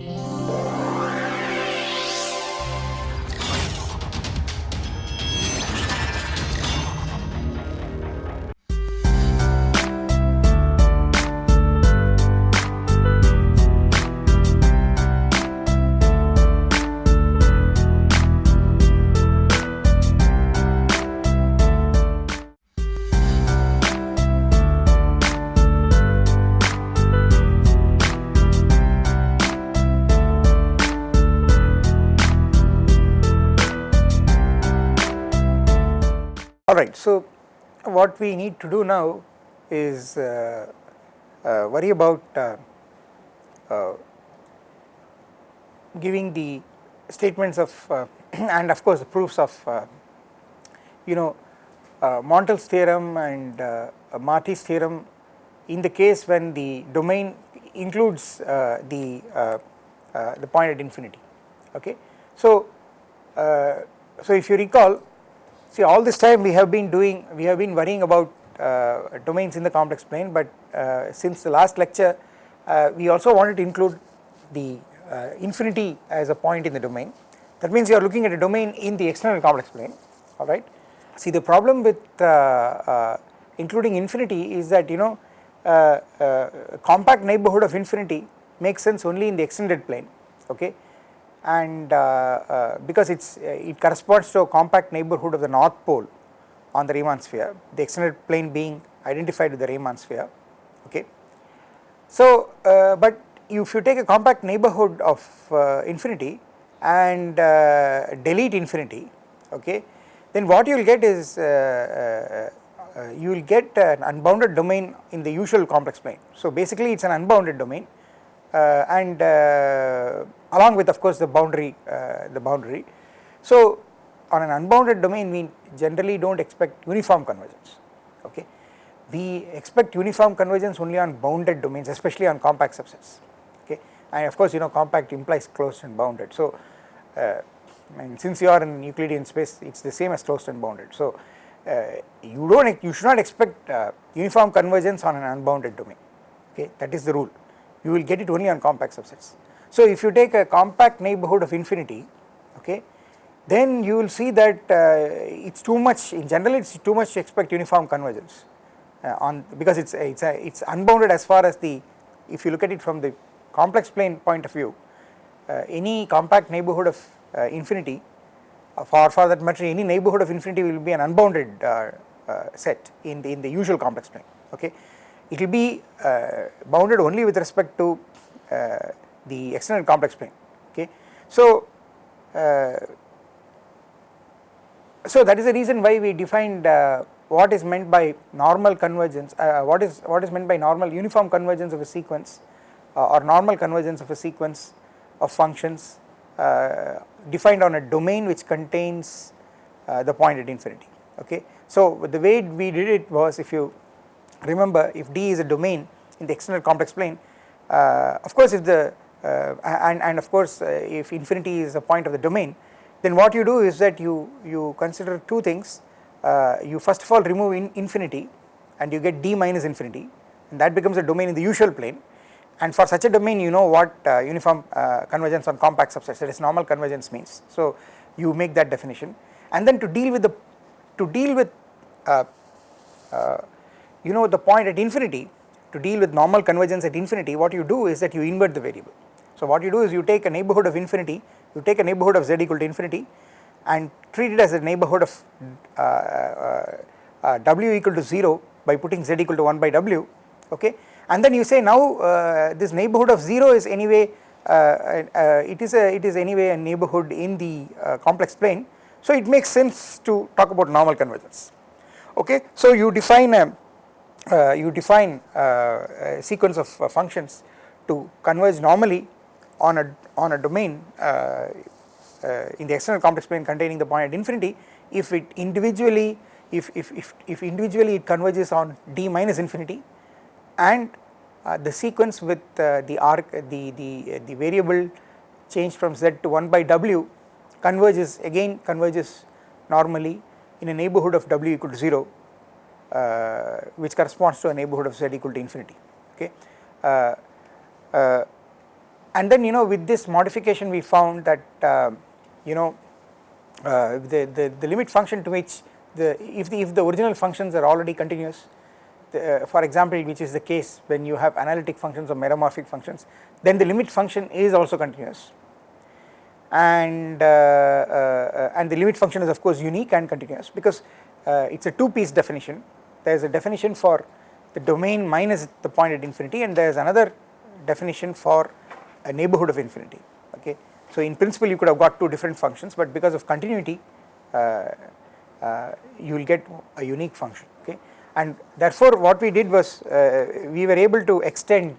you so what we need to do now is uh, uh, worry about uh, uh giving the statements of uh, and of course the proofs of uh, you know Montel's theorem and Marty's theorem in the case when the domain includes the the point at infinity okay. So, so if you recall See all this time we have been doing, we have been worrying about uh, domains in the complex plane but uh, since the last lecture uh, we also wanted to include the uh, infinity as a point in the domain. That means you are looking at a domain in the extended complex plane alright. See the problem with uh, uh, including infinity is that you know compact neighbourhood of infinity makes sense only in the extended plane okay and uh, uh, because it's uh, it corresponds to a compact neighborhood of the north pole on the Riemann sphere the extended plane being identified with the Riemann sphere okay. So but if you take a compact neighborhood of infinity and delete infinity okay then what you will get is uh, uh, you will get an unbounded domain in the usual complex plane. So basically it is an unbounded domain uh, and uh, along with of course the boundary uh, the boundary. So on an unbounded domain we generally do not expect uniform convergence okay. We expect uniform convergence only on bounded domains especially on compact subsets okay and of course you know compact implies closed and bounded. So uh, and since you are in Euclidean space it is the same as closed and bounded. So uh, you do not you should not expect uh, uniform convergence on an unbounded domain okay that is the rule you will get it only on compact subsets. So if you take a compact neighbourhood of infinity okay then you will see that uh, it is too much in general it is too much to expect uniform convergence uh, on because it is it is it is unbounded as far as the if you look at it from the complex plane point of view uh, any compact neighbourhood of uh, infinity uh, for for that matter any neighbourhood of infinity will be an unbounded uh, set in the in the usual complex plane okay. It will be uh, bounded only with respect to uh, the extended complex plane okay. So, uh, so that is the reason why we defined what is meant by normal convergence, what is what is meant by normal uniform convergence of a sequence or normal convergence of a sequence of functions uh, defined on a domain which contains uh, the point at infinity okay. So the way we did it was if you remember if D is a domain in the extended complex plane uh, of course if the uh, and, and of course uh, if infinity is a point of the domain then what you do is that you, you consider two things. Uh, you first of all remove in infinity and you get D minus infinity. And that becomes a domain in the usual plane. And for such a domain you know what uh, uniform uh, convergence on compact subsets that is normal convergence means. So you make that definition. And then to deal with the to deal with you know the point at infinity to deal with normal convergence at infinity what you do is that you invert the variable. So what you do is you take a neighbourhood of infinity you take a neighbourhood of z equal to infinity and treat it as a neighbourhood of uh, uh, uh, w equal to 0 by putting z equal to 1 by w okay? And then you say now uh, this neighbourhood of 0 is anyway uh, uh, it is a it is anyway a neighbourhood in the complex plane. So it makes sense to talk about normal convergence okay? So you define a you define a sequence of functions to converge normally on a on a domain in the extended complex plane containing the point at infinity if it individually if, if, if, if individually it converges on d minus infinity and uh, the sequence with uh, the arc the, the, uh, the variable changed from z to 1 by w converges again converges normally in a neighbourhood of w equal to 0 uh, which corresponds to a neighbourhood of z equal to infinity okay. And then you know with this modification we found that uh, you know uh, the, the, the limit function to which the if the if the original functions are already continuous the, uh, for example which is the case when you have analytic functions or meromorphic functions then the limit function is also continuous. And uh, uh, and the limit function is of course unique and continuous because it is a two piece definition. There is a definition for the domain minus the point at infinity and there is another definition for a neighborhood of infinity okay. So in principle you could have got two different functions but because of continuity uh, uh, you will get a unique function okay and therefore what we did was uh, we were able to extend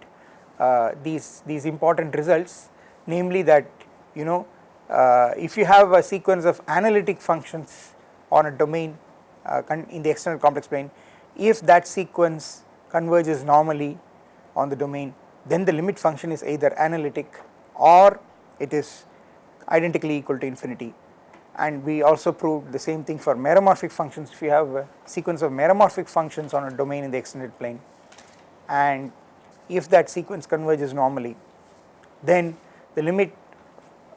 uh, these these important results namely that you know uh, if you have a sequence of analytic functions on a domain uh, in the extended complex plane if that sequence converges normally on the domain then the limit function is either analytic or it is identically equal to infinity and we also proved the same thing for meromorphic functions if you have a sequence of meromorphic functions on a domain in the extended plane and if that sequence converges normally then the limit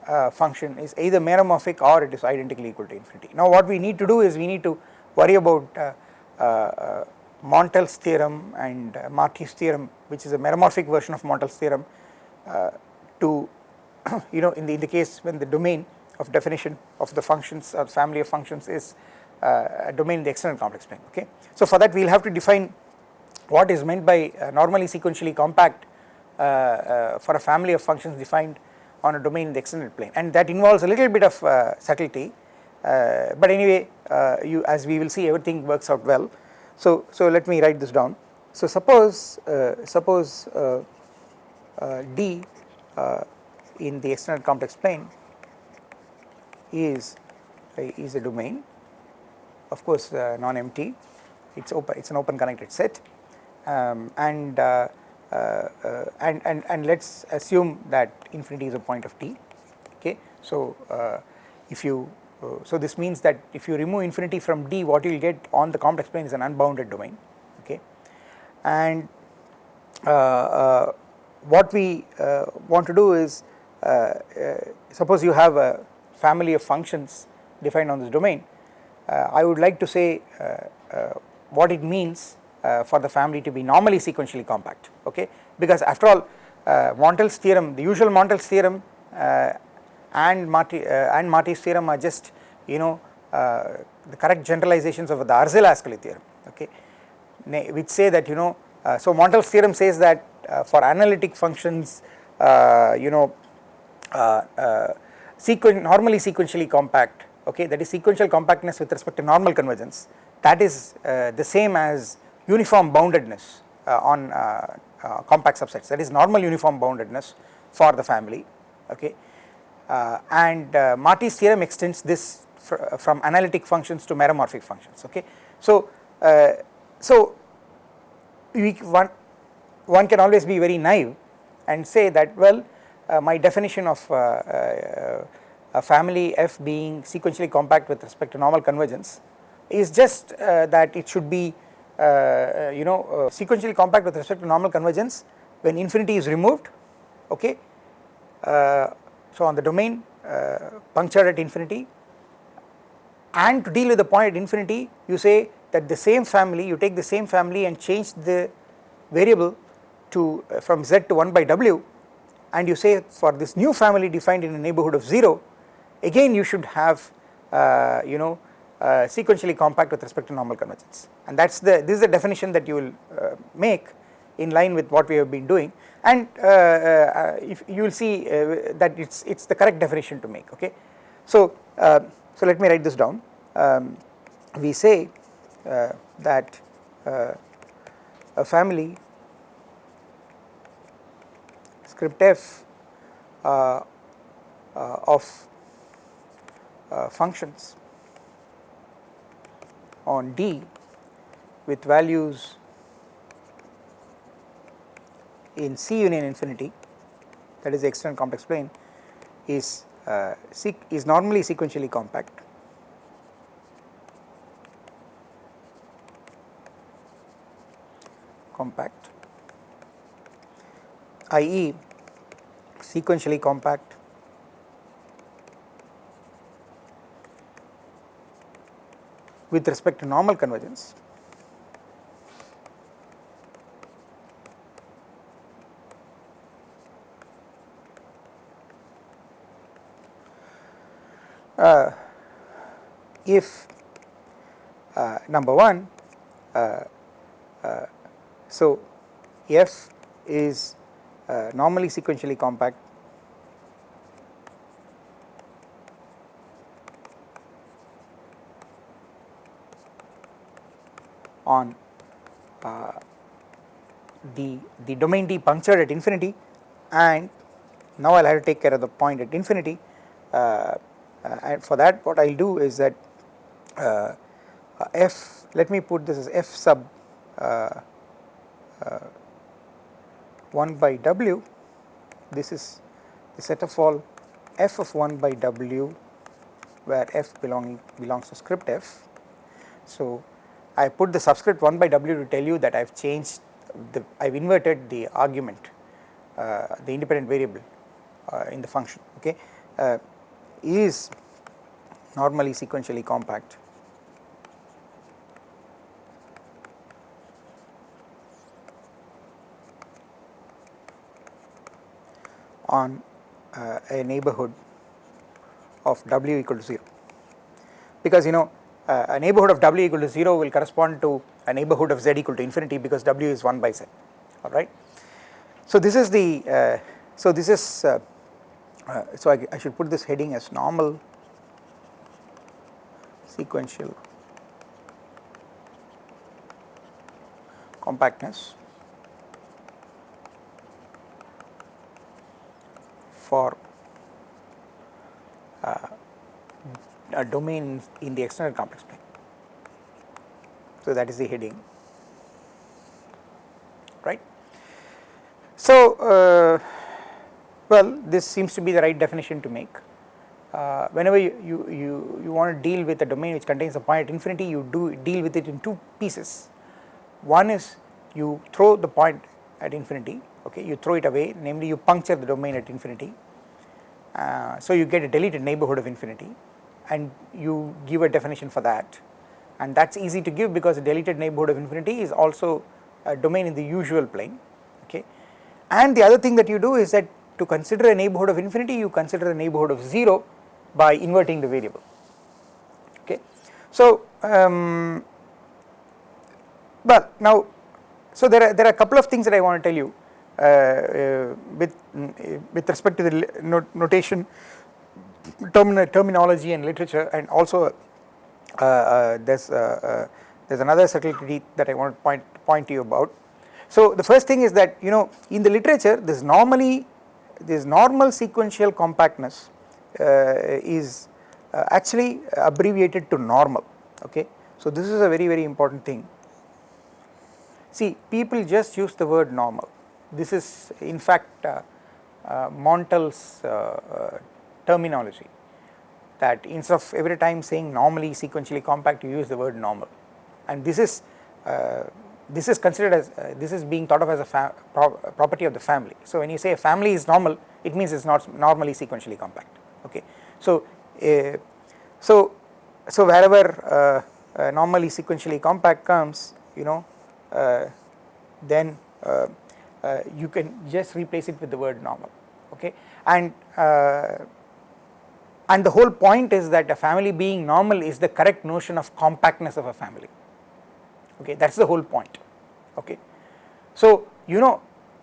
uh, function is either meromorphic or it is identically equal to infinity. Now what we need to do is we need to worry about uh, uh, uh Montel's theorem and uh, theorem which is a meromorphic version of Montel's theorem uh, to you know in the, in the case when the domain of definition of the functions or family of functions is uh, a domain in the extended complex plane okay. So for that we will have to define what is meant by normally sequentially compact uh, uh, for a family of functions defined on a domain in the extended plane and that involves a little bit of uh, subtlety but anyway you as we will see everything works out well. So, so let me write this down. So suppose suppose D in the extended complex plane is is a domain. Of course uh, non-empty. It's open it's an open connected set. Um, and, uh, uh, uh, and and and let's assume that infinity is a point of t. Okay? So uh, if you uh, Uh, so this means that if you remove infinity from d what you will get on the complex plane is an unbounded domain okay? And uh, uh, what we want to do is suppose you have a family of functions defined on this domain, uh, I would like to say uh, uh, what it means for the family to be normally sequentially compact okay? Because after all Montel's theorem the usual Montel's theorem and Marty and Marty's theorem are just you know the correct generalizations of the Arzelà-Ascoli theorem okay? Which say that you know uh, so Montel's theorem says that uh, for analytic functions uh, you know sequen normally sequentially compact okay? That is sequential compactness with respect to normal convergence. That is uh, the same as uniform boundedness uh, on uh, uh compact subsets. That is normal uniform boundedness for the family okay? uh, and uh, Marty's theorem extends this fr from analytic functions to meromorphic functions okay? So so we one one can always be very naive and say that well uh, my definition of uh, uh, a family f being sequentially compact with respect to normal convergence is just that it should be you know sequentially compact with respect to normal convergence when infinity is removed okay so on the domain punctured at infinity and to deal with the point at infinity you say that the same family you take the same family and change the variable to uh, from z to 1 by w and you say for this new family defined in a neighborhood of 0 again you should have uh, you know uh, sequentially compact with respect to normal convergence. And that is the this is the definition that you will uh, make in line with what we have been doing. And uh, uh, if you will see uh, that it's it's the correct definition to make okay? So so let me write this down. Um, we say that a family script f uh, uh, of uh, functions on D with values in C union infinity that is the extended complex plane is uh, is normally sequentially compact. Compact. I.e sequentially compact. With respect to normal convergence uh, if uh, number 1 uh, uh, so f is uh, normally sequentially compact. On uh, the the domain D punctured at infinity and now I will have to take care of the point at infinity uh, uh, and for that what I will do is that uh, f let me put this as f sub uh, uh, 1 by w this is the set of all f of 1 by w where f belonging belongs to script f. So, I put the subscript 1 by w to tell you that I have changed the I have inverted the argument uh, the independent variable uh, in the function okay uh, is normally sequentially compact. On uh, a neighborhood of w equal to 0 because you know uh, a neighborhood of w equal to 0 will correspond to a neighborhood of z equal to infinity because w is 1 by z. Alright. So this is the uh, so this is uh, so I, I should put this heading as normal sequential compactness for uh, a domain in the extended complex plane. So, that is the heading right. So, uh, well this seems to be the right definition to make. Uh, whenever you, you, you, you want to deal with a domain which contains a point at infinity you do deal with it in two pieces. One is you throw the point at infinity okay you throw it away namely you puncture the domain at infinity. Uh, so you get a deleted neighborhood of infinity and you give a definition for that and that is easy to give because a deleted neighborhood of infinity is also a domain in the usual plane okay. And the other thing that you do is that to consider a neighborhood of infinity you consider a neighborhood of 0 by inverting the variable okay. So um, well now so there are there are a couple of things that I want to tell you uh, uh, with uh, with respect to the not notation termin terminology and literature and also uh, uh, there's uh, there's another subtlety that I want to point point to you about. So the first thing is that you know in the literature this normally this normal sequential compactness is actually abbreviated to normal okay. So this is a very very important thing. See people just use the word normal this is in fact uh, uh, Montel's uh, terminology that instead of every time saying normally sequentially compact you use the word normal and this is uh, this is considered as uh, this is being thought of as a pro property of the family. So when you say a family is normal it means it is not normally sequentially compact okay. So uh, so so wherever uh, normally sequentially compact comes you know uh, then uh, you can just replace it with the word normal okay and and the whole point is that a family being normal is the correct notion of compactness of a family okay that is the whole point okay. So you know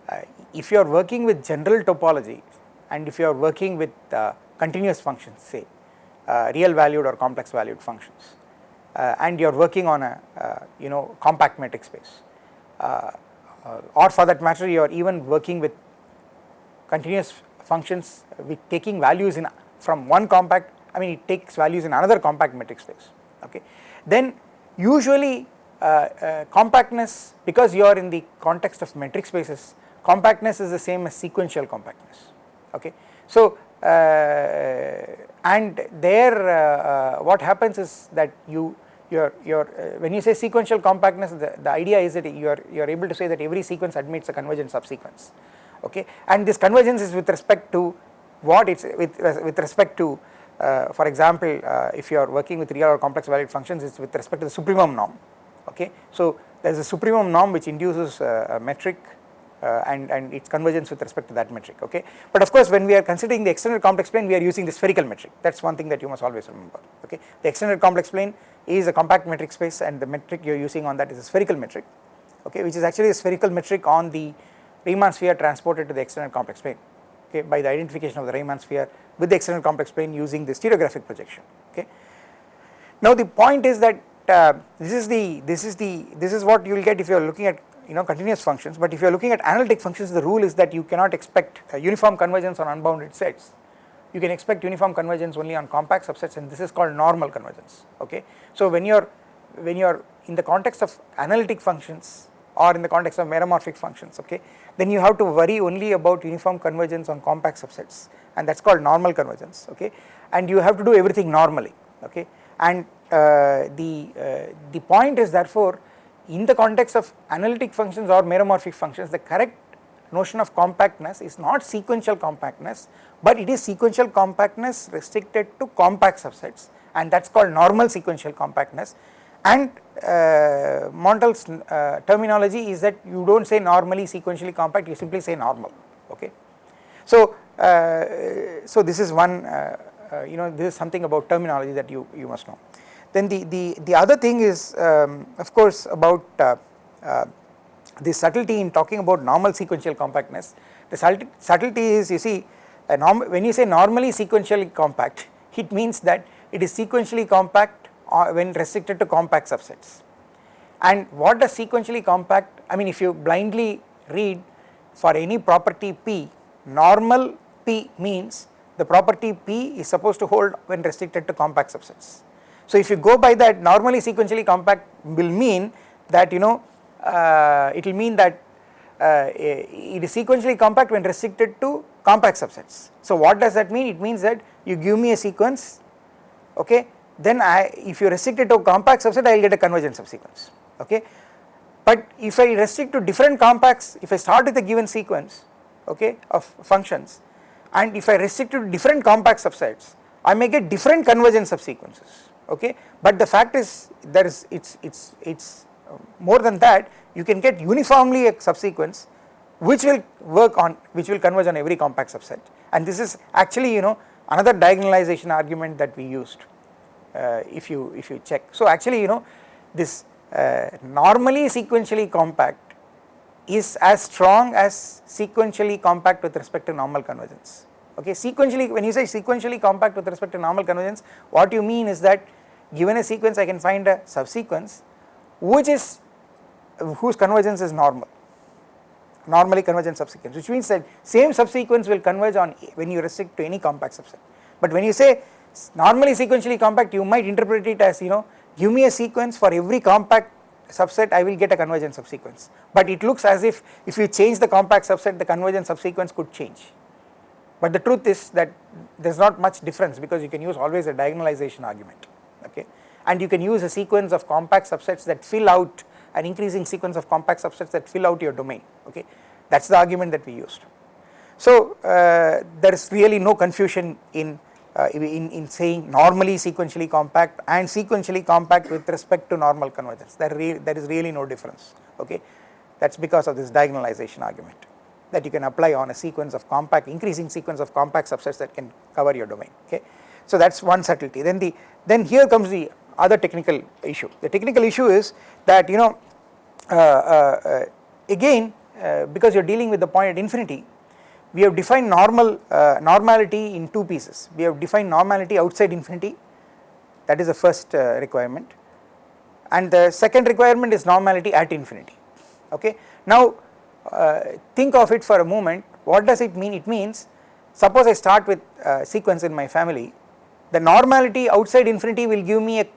uh, if you are working with general topology and if you are working with uh, continuous functions say uh, real valued or complex valued functions uh, and you are working on a uh, you know compact metric space uh, or for that matter you are even working with continuous functions with taking values in from one compact I mean it takes values in another compact metric space okay. Then usually compactness because you are in the context of metric spaces compactness is the same as sequential compactness okay. So uh, and there uh, uh, what happens is that you your your uh, when you say sequential compactness the, the idea is that you are you are able to say that every sequence admits a convergent subsequence okay and this convergence is with respect to what it's with with respect to uh, for example uh, if you are working with real or complex valued functions it's with respect to the supremum norm okay. So there is a supremum norm which induces uh, a metric uh, and, and its convergence with respect to that metric. Okay. But of course when we are considering the extended complex plane we are using the spherical metric. That is one thing that you must always remember. Okay. The extended complex plane is a compact metric space and the metric you are using on that is a spherical metric. Okay. Which is actually a spherical metric on the Riemann sphere transported to the extended complex plane. Okay. By the identification of the Riemann sphere with the extended complex plane using the stereographic projection. Okay. Now the point is that uh, this is the this is the this is what you will get if you are looking at you know continuous functions. But if you are looking at analytic functions the rule is that you cannot expect uniform convergence on unbounded sets. You can expect uniform convergence only on compact subsets and this is called normal convergence okay? So when you are when you are in the context of analytic functions or in the context of meromorphic functions okay then you have to worry only about uniform convergence on compact subsets and that is called normal convergence okay? And you have to do everything normally okay and uh, the uh, the point is therefore in the context of analytic functions or meromorphic functions the correct notion of compactness is not sequential compactness but it is sequential compactness restricted to compact subsets and that is called normal sequential compactness and uh, Montel's uh, terminology is that you do not say normally sequentially compact you simply say normal okay. So, uh, so this is one uh, uh, you know this is something about terminology that you, you must know. Then the, the, the other thing is um, of course about uh, the subtlety in talking about normal sequential compactness the subtlety is you see when you say normally sequentially compact it means that it is sequentially compact uh, when restricted to compact subsets. And what does sequentially compact, I mean if you blindly read for any property P, normal P means the property P is supposed to hold when restricted to compact subsets. So if you go by that normally sequentially compact will mean that you know uh, it will mean that uh, it is sequentially compact when restricted to compact subsets. So what does that mean? It means that you give me a sequence okay then I if you restrict it to compact subset I will get a convergent subsequence okay. But if I restrict to different compacts if I start with a given sequence okay of functions and if I restrict to different compact subsets I may get different convergent subsequences okay but the fact is there is it's it's it's uh, more than that you can get uniformly a subsequence which will work on which will converge on every compact subset and this is actually you know another diagonalization argument that we used uh, if you if you check. So actually you know this uh, normally sequentially compact is as strong as sequentially compact with respect to normal convergence. Okay, sequentially when you say sequentially compact with respect to normal convergence, what you mean is that given a sequence I can find a subsequence which is whose convergence is normal normally convergent subsequence which means that same subsequence will converge on when you restrict to any compact subset. But when you say normally sequentially compact you might interpret it as you know give me a sequence for every compact subset I will get a convergent subsequence. But it looks as if if you change the compact subset the convergent subsequence could change. But the truth is that there is not much difference because you can use always a diagonalization argument okay? And you can use a sequence of compact subsets that fill out an increasing sequence of compact subsets that fill out your domain okay? That is the argument that we used. So uh, there is really no confusion in uh, in, in saying normally sequentially compact and sequentially compact with respect to normal convergence. There, there is really no difference okay? That is because of this diagonalization argument that you can apply on a sequence of compact increasing sequence of compact subsets that can cover your domain okay. So that is one subtlety. Then the then here comes the other technical issue. The technical issue is that you know uh, uh, uh again uh, because you are dealing with the point at infinity we have defined normal uh, normality in two pieces. We have defined normality outside infinity. That is the first uh, requirement. And the second requirement is normality at infinity. Okay? Now uh, think of it for a moment. What does it mean? It means suppose I start with a sequence in my family. The normality outside infinity will give me a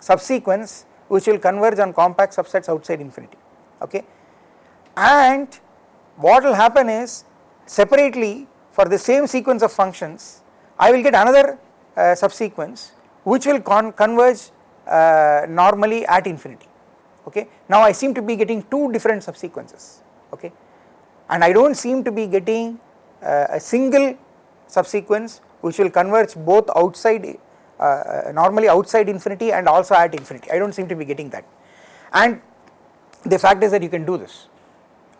subsequence which will converge on compact subsets outside infinity. Okay? And what will happen is separately for the same sequence of functions I will get another uh, subsequence which will con converge uh, normally at infinity. Okay. Now I seem to be getting two different subsequences. Okay? And I do not seem to be getting uh, a single subsequence which will converge both outside uh, normally outside infinity and also at infinity. I do not seem to be getting that. And the fact is that you can do this.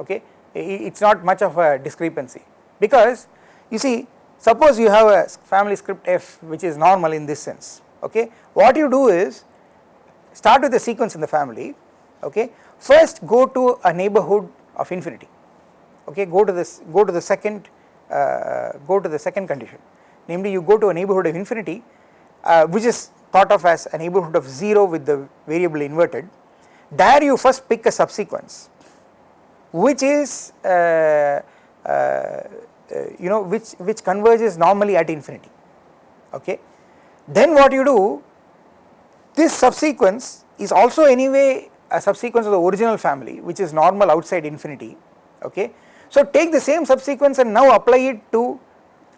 Okay it is not much of a discrepancy. Because you see suppose you have a family script f which is normal in this sense okay? What you do is start with a sequence in the family okay? First go to a neighborhood of infinity okay? Go to this go to the second uh, go to the second condition. Namely you go to a neighborhood of infinity uh, which is thought of as a neighborhood of 0 with the variable inverted. There you first pick a subsequence which is uh, uh, uh you know which which converges normally at infinity okay then what you do this subsequence is also anyway a subsequence of the original family which is normal outside infinity okay so take the same subsequence and now apply it to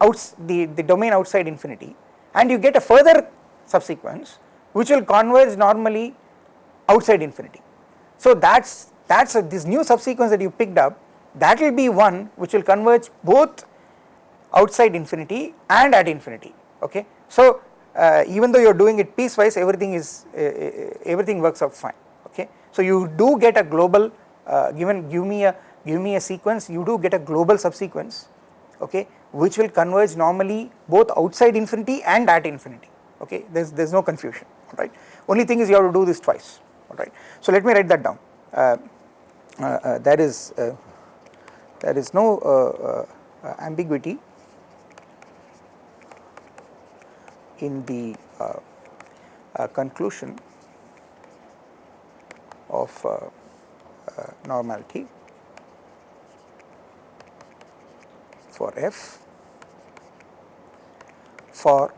outs the, the domain outside infinity and you get a further subsequence which will converge normally outside infinity. So that's that's this new subsequence that you picked up that will be one which will converge both outside infinity and at infinity okay. So uh, even though you are doing it piecewise everything is uh, uh everything works out fine okay. So you do get a global uh, given give me a give me a sequence you do get a global subsequence okay which will converge normally both outside infinity and at infinity okay there is there is no confusion right only thing is you have to do this twice alright. So let me write that down uh, there is uh, there is no uh, uh, ambiguity in the conclusion of normality for f for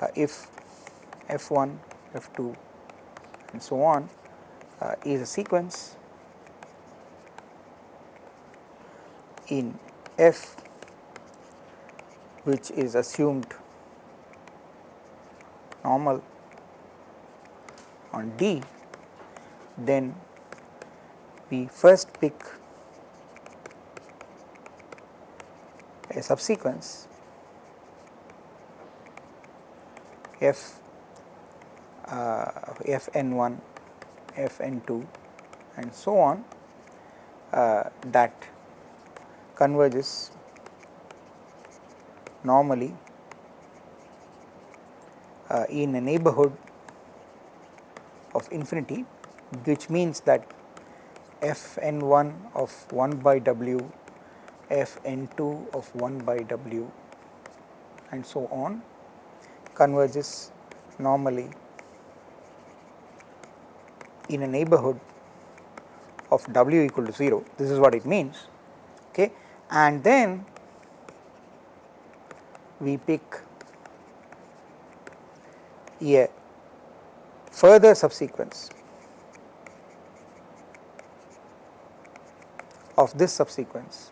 uh, if f1, f2 and so on uh, is a sequence in f which is assumed normal on D, then we first pick a subsequence f uh, fn1 fn2 and so on uh, that converges normally uh, in a neighborhood of infinity which means that fn1 of 1 by w f n2 of 1 by w and so on converges normally in a neighborhood of w equal to 0 this is what it means okay and then we pick a further subsequence of this subsequence.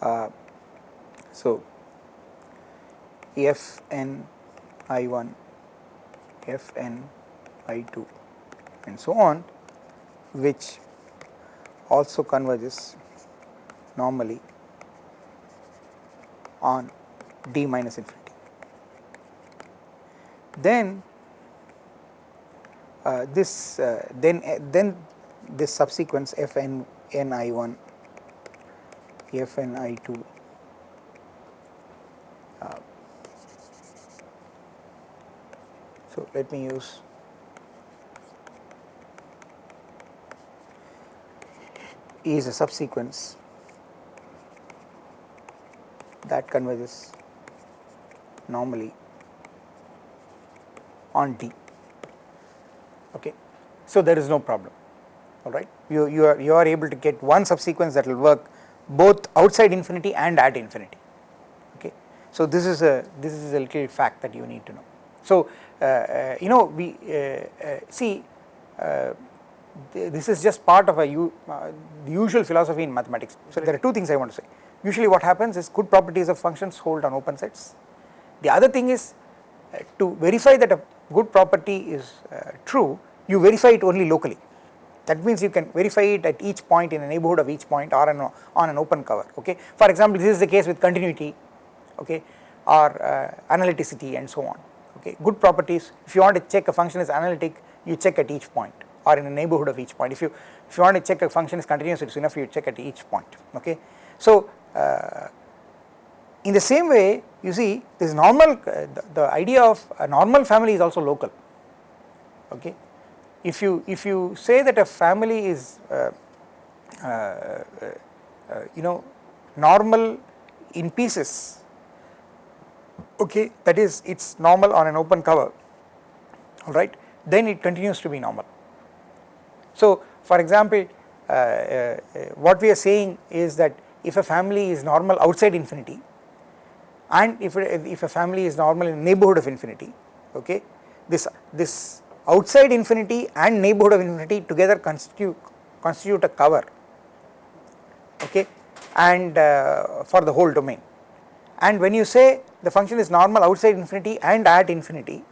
Uh, so, f n i 1, f n i 2 and so on which also converges normally on d minus infinity. Then uh, this uh, then uh, then this subsequence f n n i 1 f n i 2 uh, so let me use is a subsequence that converges normally on D okay? So there is no problem. All right you you are you are able to get one subsequence that will work both outside infinity and at infinity. Okay. So this is a this is a little fact that you need to know. So uh, uh, you know we uh, uh see uh, this is just part of a uh, usual philosophy in mathematics. So there are two things I want to say. Usually what happens is good properties of functions hold on open sets. The other thing is to verify that a good property is true you verify it only locally. That means you can verify it at each point in a neighborhood of each point or an, on an open cover okay. For example, this is the case with continuity okay or uh, analyticity and so on okay. Good properties if you want to check a function is analytic you check at each point or in a neighborhood of each point if you if you want to check a function is continuous it's enough you check at each point okay. So uh, in the same way you see this normal uh, the, the, idea of a normal family is also local okay. If you if you say that a family is uh, uh, uh, you know normal in pieces okay that is it is normal on an open cover alright then it continues to be normal. So for example uh, uh, what we are saying is that if a family is normal outside infinity and if, if a family is normal in neighborhood of infinity okay this this outside infinity and neighborhood of infinity together constitute constitute a cover okay and uh, for the whole domain. And when you say the function is normal outside infinity and at infinity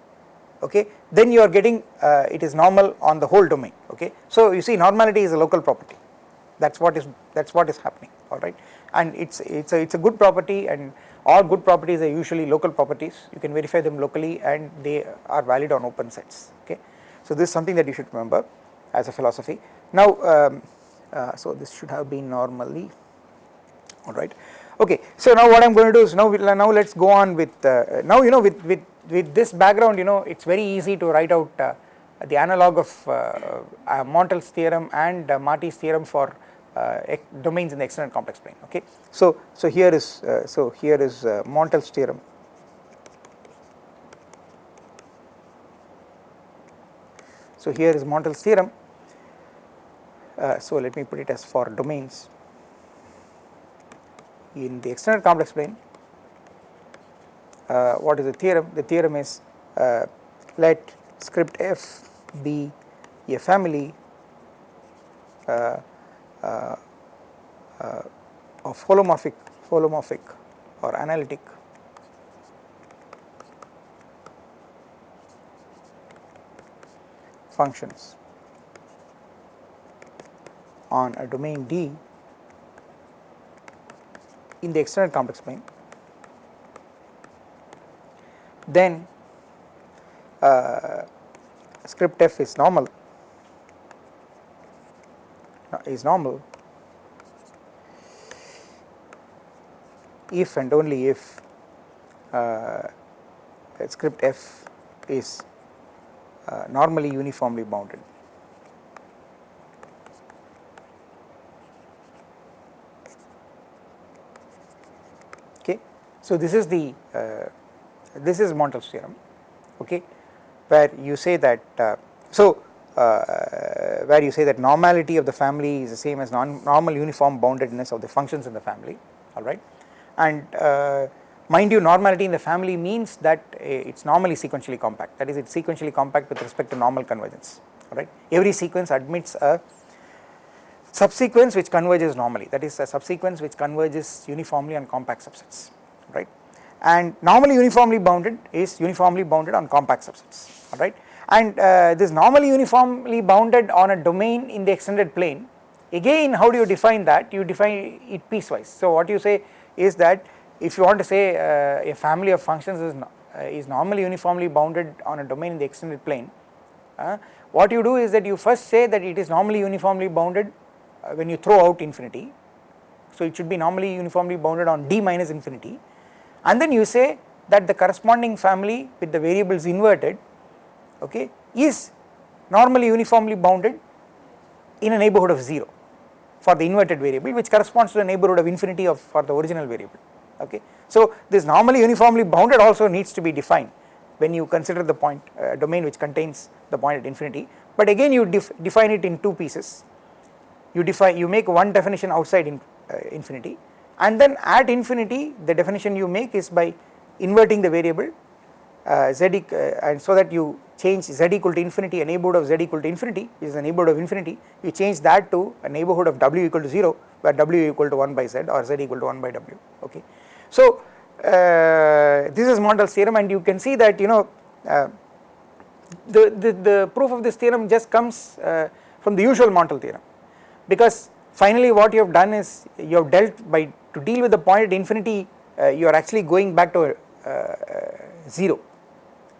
okay then you are getting uh, it is normal on the whole domain okay. So you see normality is a local property. That's what is that's what is happening all right. And it's it's a it's a good property and all good properties are usually local properties. You can verify them locally and they are valid on open sets okay. So this is something that you should remember as a philosophy. Now um, uh, so this should have been normally all right. Okay so now what i'm going to do is now now let's go on with uh, now you know with with with this background you know it's very easy to write out uh, the analog of uh, uh Montel's theorem and uh, Marty's theorem for uh, domains in the extended complex plane okay? So so here is so here is Montel's theorem. So here is Montel's theorem. So let me put it as for domains in the extended complex plane uh, what is the theorem? The theorem is uh, let script f be a family uh, uh, uh of holomorphic holomorphic or analytic functions on a domain D in the extended complex plane then uh, script f is normal is normal if and only if uh, script f is uh, normally uniformly bounded. Okay. So, this is the uh, this is Montel's theorem okay where you say that uh, so uh, where you say that normality of the family is the same as non normal uniform boundedness of the functions in the family alright and uh, mind you normality in the family means that it is normally sequentially compact. That is it is sequentially compact with respect to normal convergence alright every sequence admits a subsequence which converges normally. That is a subsequence which converges uniformly on compact subsets right and normally uniformly bounded is uniformly bounded on compact subsets alright? And uh, this normally uniformly bounded on a domain in the extended plane again how do you define that? You define it piecewise. So what you say is that if you want to say uh, a family of functions is, uh, is normally uniformly bounded on a domain in the extended plane uh, what you do is that you first say that it is normally uniformly bounded uh, when you throw out infinity. So it should be normally uniformly bounded on d minus infinity and then you say that the corresponding family with the variables inverted okay is normally uniformly bounded in a neighborhood of 0 for the inverted variable which corresponds to the neighborhood of infinity of for the original variable okay. So this normally uniformly bounded also needs to be defined when you consider the point uh, domain which contains the point at infinity but again you def define it in two pieces you define you make one definition outside in, uh, infinity and then at infinity the definition you make is by inverting the variable uh, z uh, and so that you change z equal to infinity a neighborhood of z equal to infinity is a neighborhood of infinity you change that to a neighborhood of w equal to 0 where w equal to 1 by z or z equal to 1 by w okay. So uh, this is Montel's theorem and you can see that you know uh, the, the, the proof of this theorem just comes uh, from the usual Montel theorem because finally what you have done is you have dealt by to deal with the point at infinity uh, you are actually going back to uh, uh 0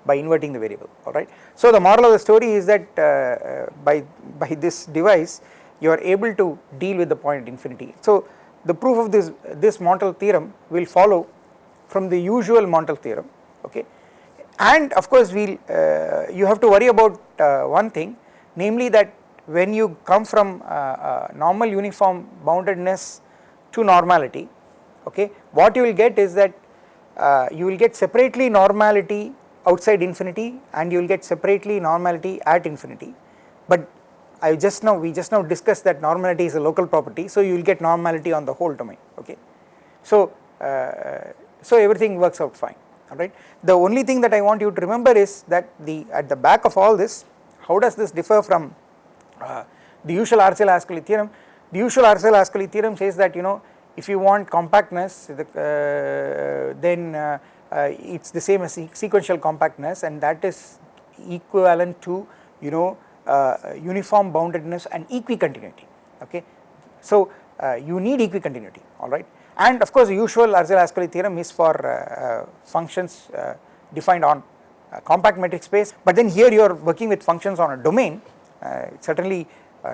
by inverting the variable alright. So the moral of the story is that uh, uh, by, by this device you are able to deal with the point at infinity. So the proof of this, this Montel theorem will follow from the usual Montel theorem okay and of course we will uh, you have to worry about uh, one thing namely that when you come from uh, normal uniform boundedness to normality okay? What you will get is that uh, you will get separately normality outside infinity and you will get separately normality at infinity. But I just now we just now discussed that normality is a local property so you will get normality on the whole domain okay? So uh, so everything works out fine alright. The only thing that I want you to remember is that the at the back of all this how does this differ from uh, the usual Arzelà-Ascoli theorem the usual Arzelà-Ascoli theorem says that you know if you want compactness the, uh, then uh, uh it is the same as sequential compactness and that is equivalent to you know uh, uniform boundedness and equicontinuity okay. So uh, you need equicontinuity alright and of course the usual Arzelà-Ascoli theorem is for uh, uh, functions uh, defined on a compact metric space but then here you are working with functions on a domain certainly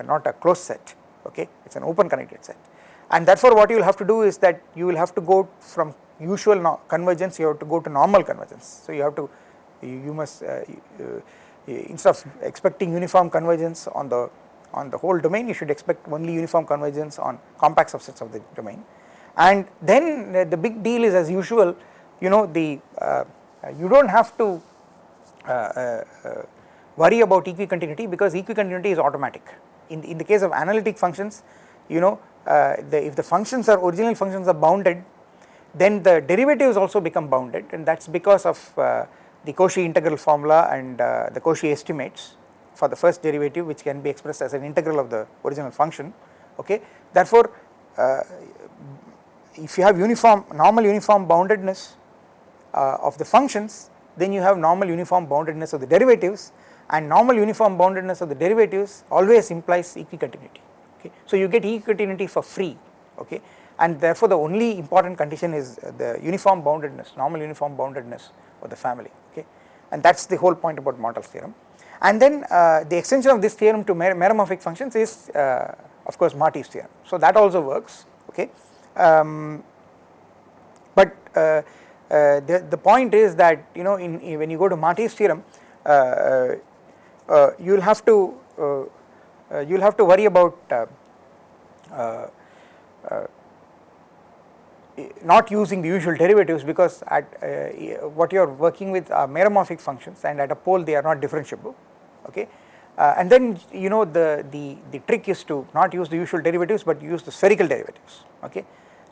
not a closed set okay? It is an open connected set. And therefore what you will have to do is that you will have to go from usual no convergence you have to go to normal convergence. So you have to you, you must uh, uh, instead of expecting uniform convergence on the on the whole domain you should expect only uniform convergence on compact subsets of the domain. And then uh, the big deal is as usual you know the uh, you do not have to uh, uh worry about equicontinuity because equicontinuity is automatic in the, in the case of analytic functions you know uh, the, if the functions are original functions are bounded then the derivatives also become bounded. And that is because of the Cauchy integral formula and the Cauchy estimates for the first derivative which can be expressed as an integral of the original function. Okay? Therefore if you have uniform normal uniform boundedness uh, of the functions then you have normal uniform boundedness of the derivatives and normal uniform boundedness of the derivatives always implies equicontinuity. Okay. So you get equicontinuity for free. Okay? And therefore the only important condition is the uniform boundedness normal uniform boundedness of the family. Okay? And that is the whole point about Montel's theorem. And then uh, the extension of this theorem to mer meromorphic functions is uh, of course Marty's theorem. So that also works. Okay? Um, but uh, uh, the, the point is that you know in, in when you go to Marty's theorem uh, you will have to you will have to worry about not using the usual derivatives because at uh, what you are working with are meromorphic functions and at a pole they are not differentiable okay? Uh, and then you know the the the trick is to not use the usual derivatives but use the spherical derivatives okay?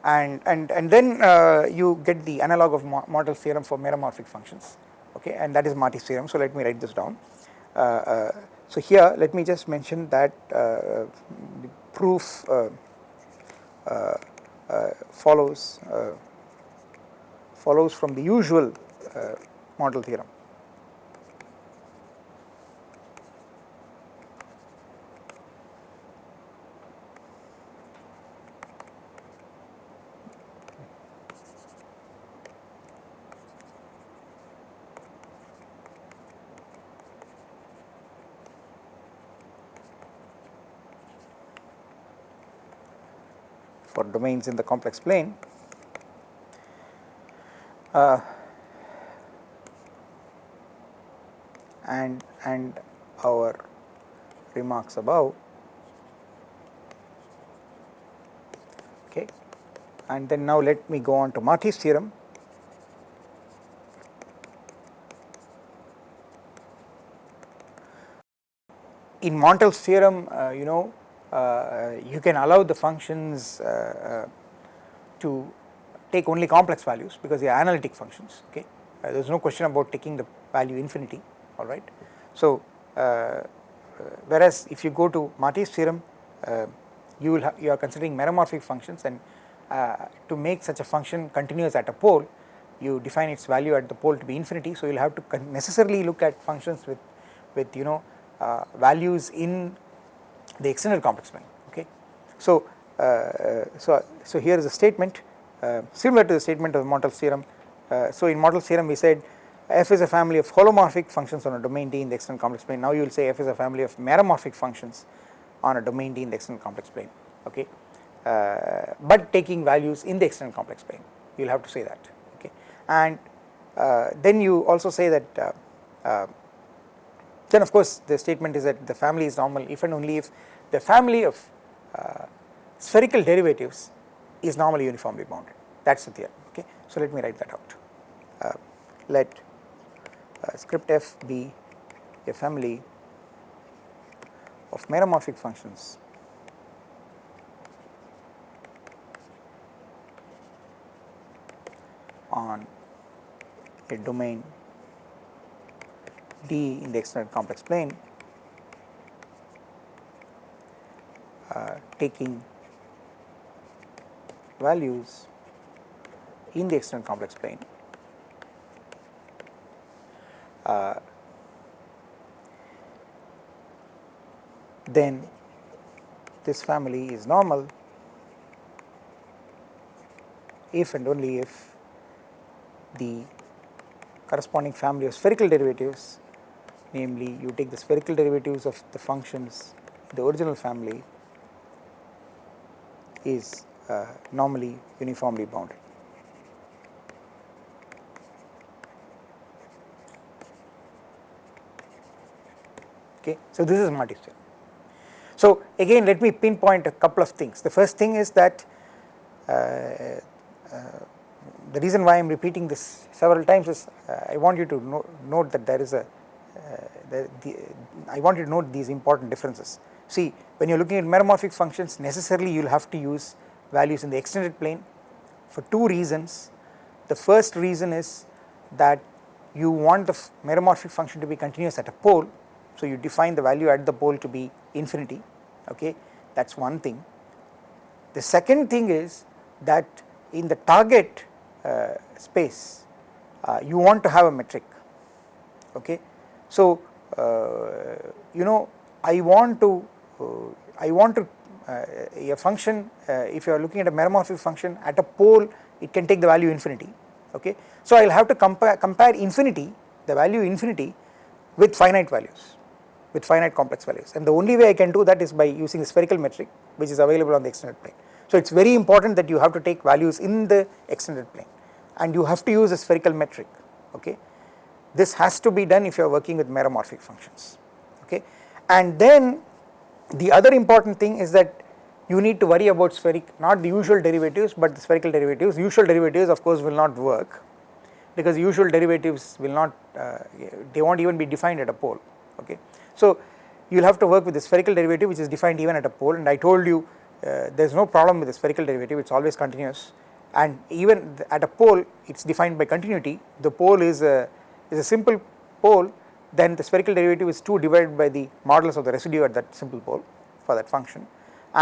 And and and then uh, you get the analog of Montel's theorem for meromorphic functions okay? And that is Marty's theorem so let me write this down. uh, uh, so here let me just mention that uh, the proof uh, uh, follows follows from the usual Montel theorem domains in the complex plane. Uh, and and our remarks above. Okay. And then now let me go on to Marty's theorem. In Montel's theorem uh, you know you can allow the functions uh, uh, to take only complex values because they are analytic functions okay there is no question about taking the value infinity alright. So whereas if you go to Marty's theorem you will you are considering meromorphic functions and to make such a function continuous at a pole you define its value at the pole to be infinity so you will have to necessarily look at functions with with you know uh, values in the extended complex plane okay. So, uh, so, so here is a statement uh, similar to the statement of Montel's theorem. Uh, so in Montel's theorem we said f is a family of holomorphic functions on a domain D in the extended complex plane. Now you will say f is a family of meromorphic functions on a domain D in the extended complex plane okay. Uh, but taking values in the extended complex plane you will have to say that okay. And uh, then you also say that uh, then of course the statement is that the family is normal if and only if the family of spherical derivatives is normally uniformly bounded. That is the theorem okay. So let me write that out. Uh, let uh, script f be a family of meromorphic functions. On a domain D in the extended complex plane uh, taking values in the extended complex plane. Uh, then this family is normal if and only if the corresponding family of spherical derivatives namely you take the spherical derivatives of the functions the original family is uh, normally uniformly bounded. Okay. So, this is Marty's theorem. So, again let me pinpoint a couple of things. The first thing is that uh, uh, the reason why I am repeating this several times is uh, I want you to no note that there is a the, the, I want you to note these important differences. See when you are looking at meromorphic functions necessarily you will have to use values in the extended plane for two reasons. The first reason is that you want the meromorphic function to be continuous at a pole so you define the value at the pole to be infinity okay that is one thing. The second thing is that in the target uh, space uh, you want to have a metric okay. So uh, you know I want to uh, I want to uh, a function if you are looking at a meromorphic function at a pole it can take the value infinity okay. So I will have to compare compare infinity the value infinity with finite values with finite complex values and the only way I can do that is by using the spherical metric which is available on the extended plane. So it is very important that you have to take values in the extended plane and you have to use a spherical metric okay. This has to be done if you are working with meromorphic functions okay? And then the other important thing is that you need to worry about spheric not the usual derivatives but the spherical derivatives. Usual derivatives of course will not work because usual derivatives will not uh, they not even be defined at a pole okay. So you will have to work with the spherical derivative which is defined even at a pole. And I told you uh, there is no problem with the spherical derivative. It is always continuous. And even at a pole it is defined by continuity. The pole is a is a simple pole then the spherical derivative is 2 divided by the modulus of the residue at that simple pole for that function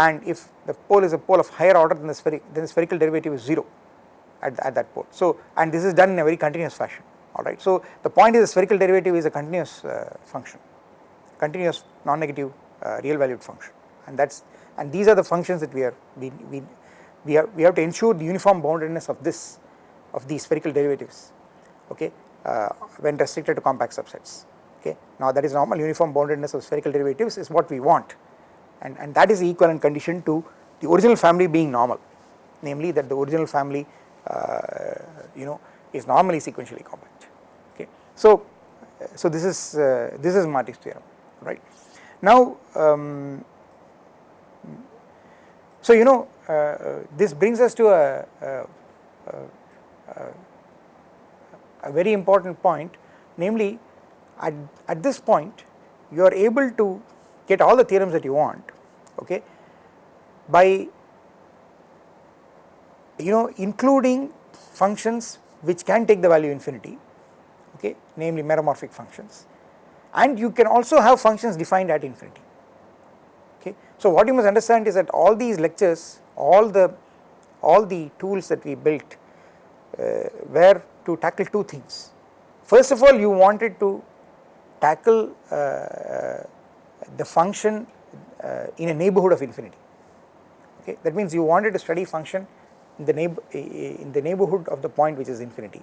and if the pole is a pole of higher order than the spherical then the spherical derivative is 0 at, at that pole. So and this is done in a very continuous fashion alright. So the point is the spherical derivative is a continuous uh, function continuous non-negative uh, real valued function and that is and these are the functions that we are we, we, we, have, we have to ensure the uniform boundedness of this of these spherical derivatives okay when restricted to compact subsets okay. Now that is normal uniform boundedness of spherical derivatives is what we want and, and that is the equivalent condition to the original family being normal namely that the original family uh, you know is normally sequentially compact okay. So, so this is uh, this is Marty's theorem right. Now um, so you know uh, this brings us to a, a, a, a very important point. Namely at, at this point you are able to get all the theorems that you want okay? By you know including functions which can take the value infinity okay? Namely meromorphic functions. And you can also have functions defined at infinity okay. So what you must understand is that all these lectures all the all the tools that we built uh, were to tackle two things. First of all you wanted to tackle uh, the function uh, in a neighborhood of infinity. Okay? That means you wanted to study function in the neighbor in the neighborhood of the point which is infinity.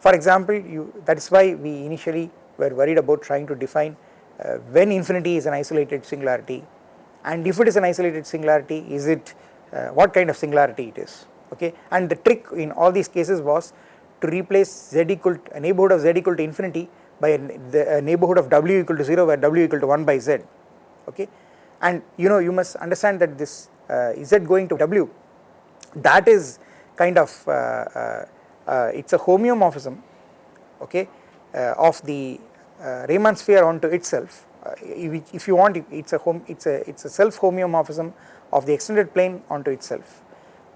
For example you that is why we initially were worried about trying to define uh, when infinity is an isolated singularity and if it is an isolated singularity is it uh, what kind of singularity it is. Okay? And the trick in all these cases was to replace z equal to, a neighborhood of z equal to infinity by a, the, a neighborhood of w equal to 0 where w equal to 1 by z. Okay? And you know you must understand that this uh, z going to w that is kind of uh, uh, uh it's a homeomorphism okay uh, of the uh, Riemann sphere onto itself. If, if you want it's a home it's a it's a self homeomorphism of the extended plane onto itself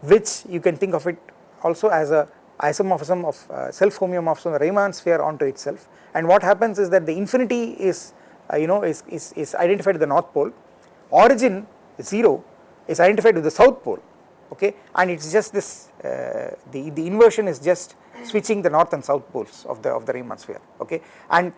which you can think of it also as a isomorphism of uh, self homeomorphism of Riemann sphere onto itself. And what happens is that the infinity is uh, you know is, is, is identified at the north pole. Origin 0 is identified with the south pole okay? And it is just this uh, the, the inversion is just switching the north and south poles of the of the Riemann sphere okay? And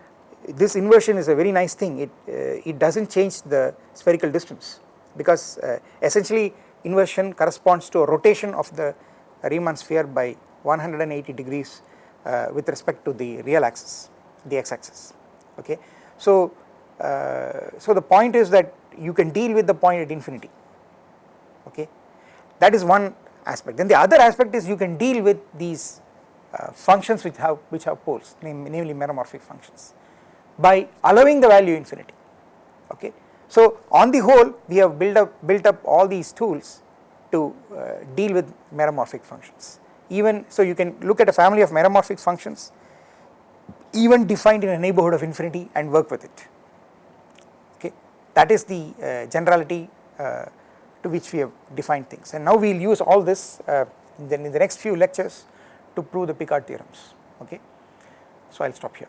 this inversion is a very nice thing. It uh, it does not change the spherical distance because uh, essentially inversion corresponds to a rotation of the Riemann sphere by 180 degrees uh, with respect to the real axis the x axis okay? So uh, so the point is that you can deal with the point at infinity okay? That is one aspect. Then the other aspect is you can deal with these uh, functions which have which have poles namely meromorphic functions by allowing the value infinity okay? So on the whole we have built up built up all these tools to uh, deal with meromorphic functions even so you can look at a family of meromorphic functions even defined in a neighborhood of infinity and work with it. Okay? That is the uh, generality uh, to which we have defined things. And now we will use all this uh, in, the, in the next few lectures to prove the Picard theorems. Okay? So I will stop here